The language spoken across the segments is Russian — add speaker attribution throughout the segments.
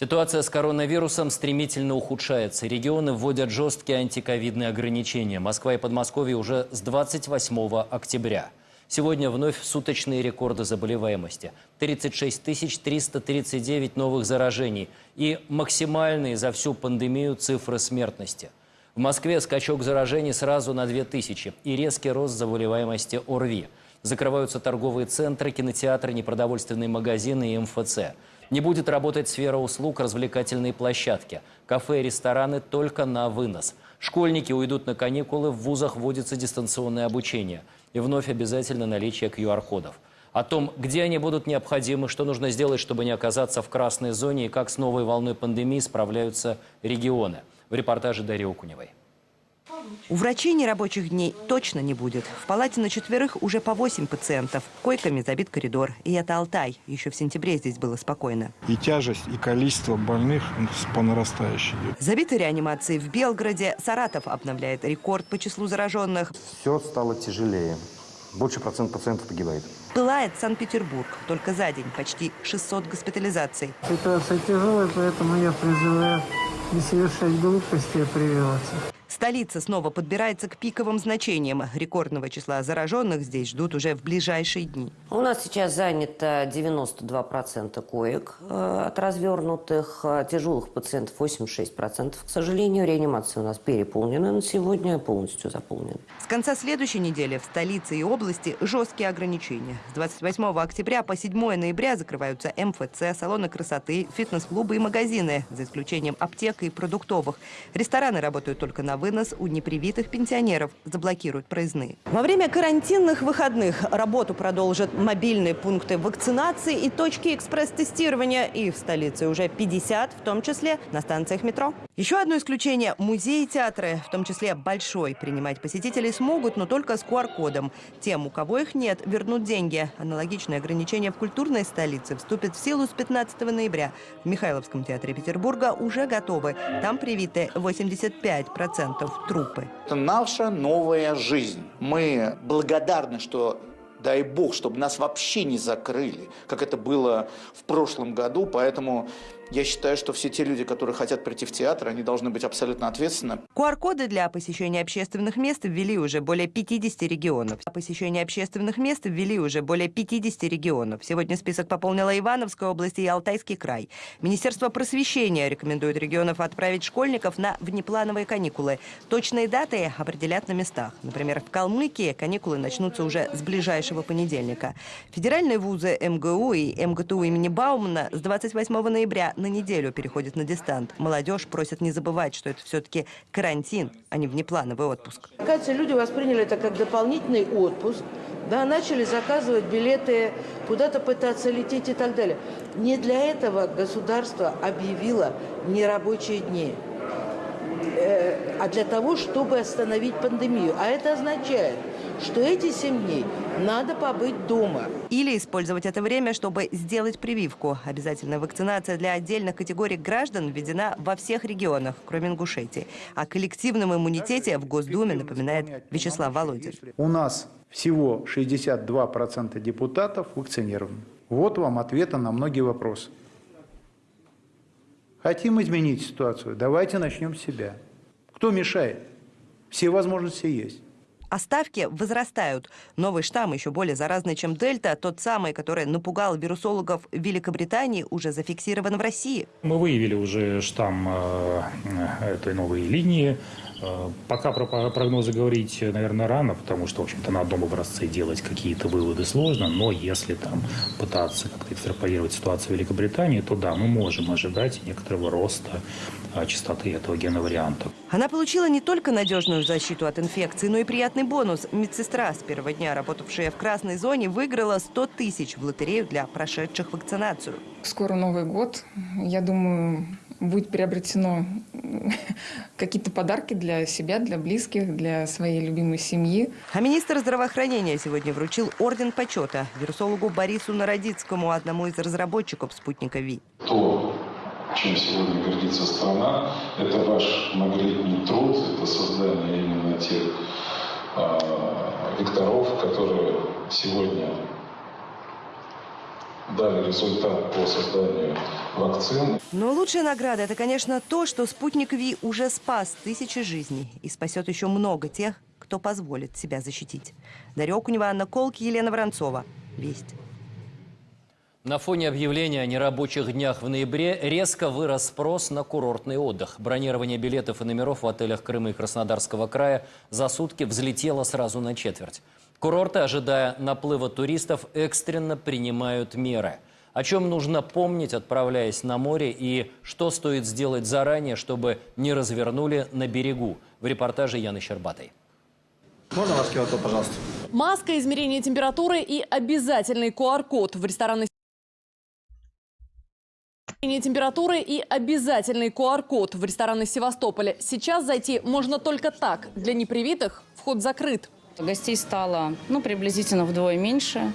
Speaker 1: Ситуация с коронавирусом стремительно ухудшается. Регионы вводят жесткие антиковидные ограничения. Москва и Подмосковье уже с 28 октября. Сегодня вновь суточные рекорды заболеваемости. 36 339 новых заражений и максимальные за всю пандемию цифры смертности. В Москве скачок заражений сразу на 2000 и резкий рост заболеваемости ОРВИ. Закрываются торговые центры, кинотеатры, непродовольственные магазины и МФЦ. Не будет работать сфера услуг, развлекательные площадки. Кафе и рестораны только на вынос. Школьники уйдут на каникулы, в вузах вводится дистанционное обучение. И вновь обязательно наличие QR-кодов. О том, где они будут необходимы, что нужно сделать, чтобы не оказаться в красной зоне и как с новой волной пандемии справляются регионы. В репортаже Дарьи Окуневой.
Speaker 2: У врачей нерабочих дней точно не будет. В палате на четверых уже по 8 пациентов. Койками забит коридор. И это Алтай. Еще в сентябре здесь было спокойно.
Speaker 3: И тяжесть, и количество больных по нарастающей.
Speaker 2: Забиты реанимации в Белгороде. Саратов обновляет рекорд по числу зараженных.
Speaker 4: Все стало тяжелее. Больше процент пациентов погибает.
Speaker 2: Пылает Санкт-Петербург. Только за день почти 600 госпитализаций.
Speaker 5: Ситуация тяжелая, поэтому я призываю не совершать глупости, а прививаться.
Speaker 2: Столица снова подбирается к пиковым значениям. Рекордного числа зараженных здесь ждут уже в ближайшие дни.
Speaker 6: У нас сейчас занято 92% коек э, от развернутых, э, тяжелых пациентов 86%. К сожалению, реанимация у нас переполнена на сегодня, полностью заполнена.
Speaker 2: С конца следующей недели в столице и области жесткие ограничения. С 28 октября по 7 ноября закрываются МФЦ, салоны красоты, фитнес-клубы и магазины, за исключением аптек и продуктовых. Рестораны работают только на вынос у непривитых пенсионеров, заблокируют проездные. Во время карантинных выходных работу продолжат мобильные пункты вакцинации и точки экспресс-тестирования. И в столице уже 50, в том числе на станциях метро. Еще одно исключение – музеи и театры, в том числе большой. Принимать посетителей смогут, но только с QR-кодом. Тем, у кого их нет, вернут деньги. Аналогичные ограничения в культурной столице вступят в силу с 15 ноября. В Михайловском театре Петербурга уже готовы. Там привиты 85% трупы.
Speaker 7: Это наша новая жизнь. Мы благодарны, что дай бог, чтобы нас вообще не закрыли, как это было в прошлом году. Поэтому я считаю, что все те люди, которые хотят прийти в театр, они должны быть абсолютно ответственны.
Speaker 2: QR-коды для посещения общественных мест ввели уже более 50 регионов. Посещение общественных мест ввели уже более 50 регионов. Сегодня список пополнила Ивановская область и Алтайский край. Министерство просвещения рекомендует регионов отправить школьников на внеплановые каникулы. Точные даты определят на местах. Например, в Калмыкии каникулы начнутся уже с ближайшего понедельника. Федеральные вузы МГУ и МГТУ имени Баумана с 28 ноября на неделю переходит на дистант. Молодежь просит не забывать, что это все-таки карантин, а не внеплановый отпуск.
Speaker 8: Кажется, люди восприняли это как дополнительный отпуск, да, начали заказывать билеты, куда-то пытаться лететь и так далее. Не для этого государство объявило нерабочие дни, э, а для того, чтобы остановить пандемию. А это означает, что эти семь дней надо побыть дома.
Speaker 2: Или использовать это время, чтобы сделать прививку. Обязательная вакцинация для отдельных категорий граждан введена во всех регионах, кроме Ингушетии. О коллективном иммунитете в Госдуме напоминает Вячеслав Володин.
Speaker 9: У нас всего 62% депутатов вакцинированы. Вот вам ответы на многие вопросы. Хотим изменить ситуацию? Давайте начнем с себя. Кто мешает? Все возможности есть.
Speaker 2: А ставки возрастают. Новый штамм, еще более заразный, чем дельта, тот самый, который напугал вирусологов Великобритании, уже зафиксирован в России.
Speaker 10: Мы выявили уже штамм э, этой новой линии. Э, пока про прогнозы говорить, наверное, рано, потому что, в общем-то, на одном образце делать какие-то выводы сложно, но если там пытаться как-то экстраполировать ситуацию в Великобритании, то да, мы можем ожидать некоторого роста э, частоты этого геноварианта.
Speaker 2: Она получила не только надежную защиту от инфекции, но и приятный бонус. Медсестра с первого дня, работавшая в красной зоне, выиграла 100 тысяч в лотерею для прошедших вакцинацию.
Speaker 11: Скоро Новый год. Я думаю, будет приобретено какие-то подарки для себя, для близких, для своей любимой семьи.
Speaker 2: А министр здравоохранения сегодня вручил орден почета вирусологу Борису Народицкому, одному из разработчиков спутника ВИ.
Speaker 12: То, чем сегодня гордится страна, это ваш многолетний труд, это создание именно тех э, векторов, которые сегодня дали результат по созданию вакцин.
Speaker 2: Но лучшая награда – это, конечно, то, что спутник Ви уже спас тысячи жизней и спасет еще много тех, кто позволит себя защитить. Дарья Окунева, Анна Колки, Елена Воронцова. Весть.
Speaker 1: На фоне объявления о нерабочих днях в ноябре резко вырос спрос на курортный отдых. Бронирование билетов и номеров в отелях Крыма и Краснодарского края за сутки взлетело сразу на четверть. Курорты, ожидая наплыва туристов, экстренно принимают меры. О чем нужно помнить, отправляясь на море, и что стоит сделать заранее, чтобы не развернули на берегу. В репортаже Яны Щербатой.
Speaker 13: Можно ваш QR-код, пожалуйста?
Speaker 14: Маска, измерение температуры и обязательный QR-код в ресторанной Измерение температуры и обязательный QR-код в рестораны Севастополя. Сейчас зайти можно только так. Для непривитых вход закрыт.
Speaker 15: Гостей стало ну, приблизительно вдвое меньше.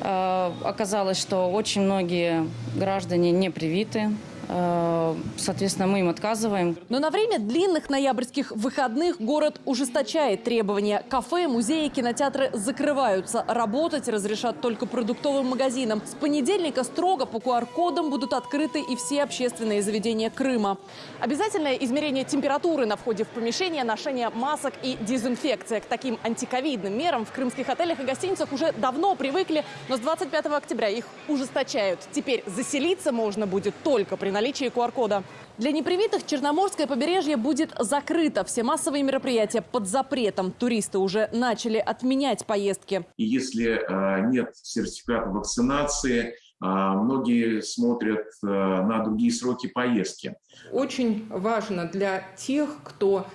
Speaker 15: Э, оказалось, что очень многие граждане не привиты. Э, Соответственно, мы им отказываем.
Speaker 14: Но на время длинных ноябрьских выходных город ужесточает требования. Кафе, музеи, кинотеатры закрываются. Работать разрешат только продуктовым магазинам. С понедельника строго по QR-кодам будут открыты и все общественные заведения Крыма. Обязательное измерение температуры на входе в помещение, ношение масок и дезинфекция. К таким антиковидным мерам в крымских отелях и гостиницах уже давно привыкли, но с 25 октября их ужесточают. Теперь заселиться можно будет только при наличии QR-кода. Для непривитых Черноморское побережье будет закрыто. Все массовые мероприятия под запретом. Туристы уже начали отменять поездки.
Speaker 16: И если э, нет сертификата вакцинации, э, многие смотрят э, на другие сроки поездки.
Speaker 17: Очень важно для тех, кто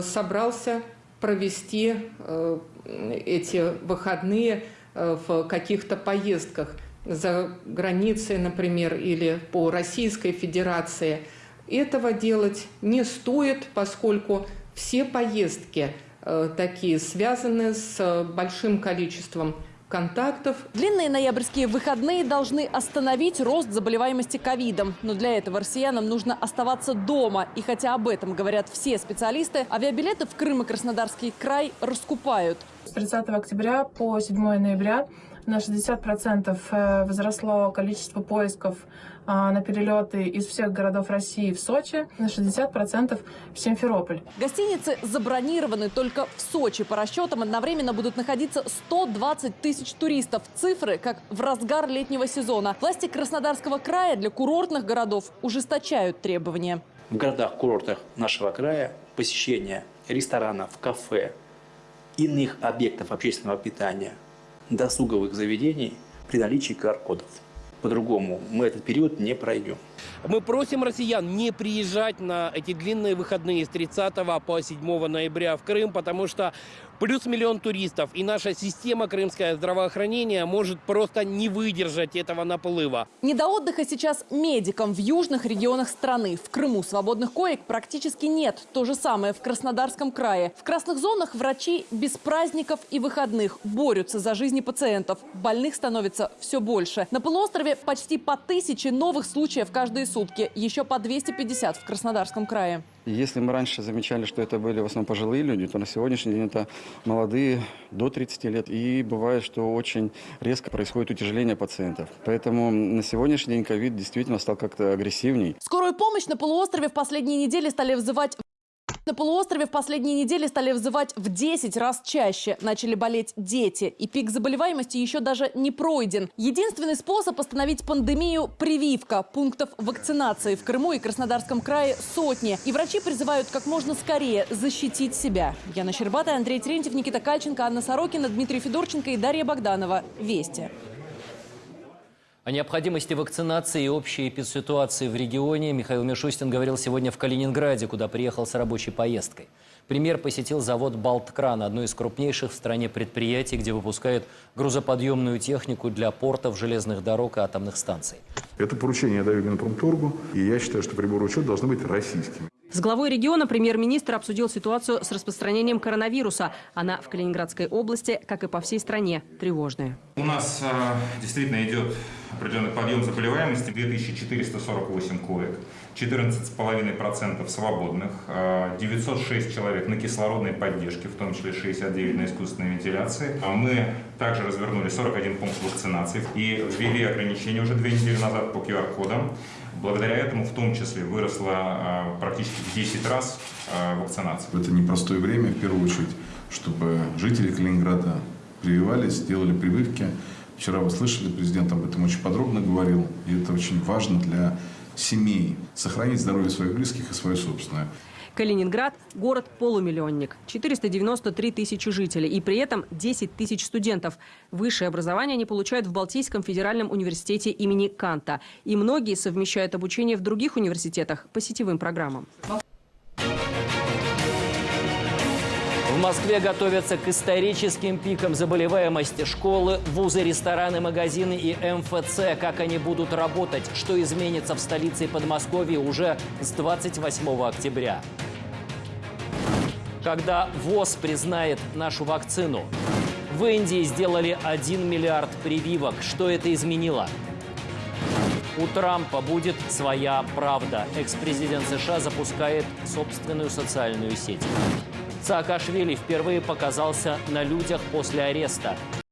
Speaker 17: собрался провести эти выходные в каких-то поездках за границей, например, или по Российской Федерации. Этого делать не стоит, поскольку все поездки э, такие связаны с большим количеством контактов.
Speaker 14: Длинные ноябрьские выходные должны остановить рост заболеваемости ковидом. Но для этого россиянам нужно оставаться дома. И хотя об этом говорят все специалисты, авиабилеты в Крым и Краснодарский край раскупают.
Speaker 18: С 30 октября по 7 ноября на 60% э, возросло количество поисков а, на перелеты из всех городов России в Сочи, на 60% в Симферополь.
Speaker 14: Гостиницы забронированы только в Сочи. По расчетам одновременно будут находиться 120 тысяч туристов. Цифры, как в разгар летнего сезона. Власти Краснодарского края для курортных городов ужесточают требования.
Speaker 19: В городах-курортах нашего края посещение ресторанов, кафе, иных объектов общественного питания, досуговых заведений при наличии QR-кодов. По-другому мы этот период не пройдем.
Speaker 20: Мы просим россиян не приезжать на эти длинные выходные с 30 по 7 ноября в Крым, потому что плюс миллион туристов, и наша система крымское здравоохранения может просто не выдержать этого наплыва.
Speaker 14: Не до отдыха сейчас медикам в южных регионах страны. В Крыму свободных коек практически нет. То же самое в Краснодарском крае. В красных зонах врачи без праздников и выходных борются за жизни пациентов. Больных становится все больше. На полуострове почти по тысяче новых случаев каждые сутки. Еще по 250 в Краснодарском крае.
Speaker 21: Если мы раньше замечали, что это были в основном пожилые люди, то на сегодняшний день это молодые до 30 лет. И бывает, что очень резко происходит утяжеление пациентов. Поэтому на сегодняшний день ковид действительно стал как-то агрессивней.
Speaker 14: Скорую помощь на полуострове в последние недели стали вызывать на полуострове в последние недели стали взывать в 10 раз чаще. Начали болеть дети. И пик заболеваемости еще даже не пройден. Единственный способ остановить пандемию – прививка. Пунктов вакцинации в Крыму и Краснодарском крае сотни. И врачи призывают как можно скорее защитить себя. Яна Щербатая, Андрей Терентьев, Никита Кальченко, Анна Сорокина, Дмитрий Федорченко и Дарья Богданова. Вести.
Speaker 1: О необходимости вакцинации и общей эпидситуации в регионе Михаил Мишустин говорил сегодня в Калининграде, куда приехал с рабочей поездкой. Премьер посетил завод «Балткран», одно из крупнейших в стране предприятий, где выпускают грузоподъемную технику для портов, железных дорог и атомных станций.
Speaker 22: Это поручение я даю Минпромторгу, и я считаю, что приборы учета должны быть российскими.
Speaker 23: С главой региона премьер-министр обсудил ситуацию с распространением коронавируса. Она в Калининградской области, как и по всей стране, тревожная.
Speaker 24: У нас э, действительно идет
Speaker 25: определенный подъем заболеваемости, 2448 коек, 14,5% свободных, 906 человек на кислородной поддержке, в том числе 69 на искусственной вентиляции. Мы также развернули 41 пункт вакцинации и ввели ограничения уже две недели назад по QR-кодам. Благодаря этому в том числе выросла практически в 10 раз вакцинация.
Speaker 22: Это непростое время, в первую очередь, чтобы жители Калининграда прививались, делали прививки. Вчера вы слышали, президент об этом очень подробно говорил, и это очень важно для семей. Сохранить здоровье своих близких и свое собственное.
Speaker 23: Калининград – город-полумиллионник. 493 тысячи жителей и при этом 10 тысяч студентов. Высшее образование они получают в Балтийском федеральном университете имени Канта. И многие совмещают обучение в других университетах по сетевым программам.
Speaker 1: В Москве готовятся к историческим пикам заболеваемости. Школы, вузы, рестораны, магазины и МФЦ. Как они будут работать? Что изменится в столице и Подмосковье уже с 28 октября? Когда ВОЗ признает нашу вакцину? В Индии сделали 1 миллиард прививок. Что это изменило? У Трампа будет своя правда. Экс-президент США запускает собственную социальную сеть. Саакашвили впервые показался на людях после ареста.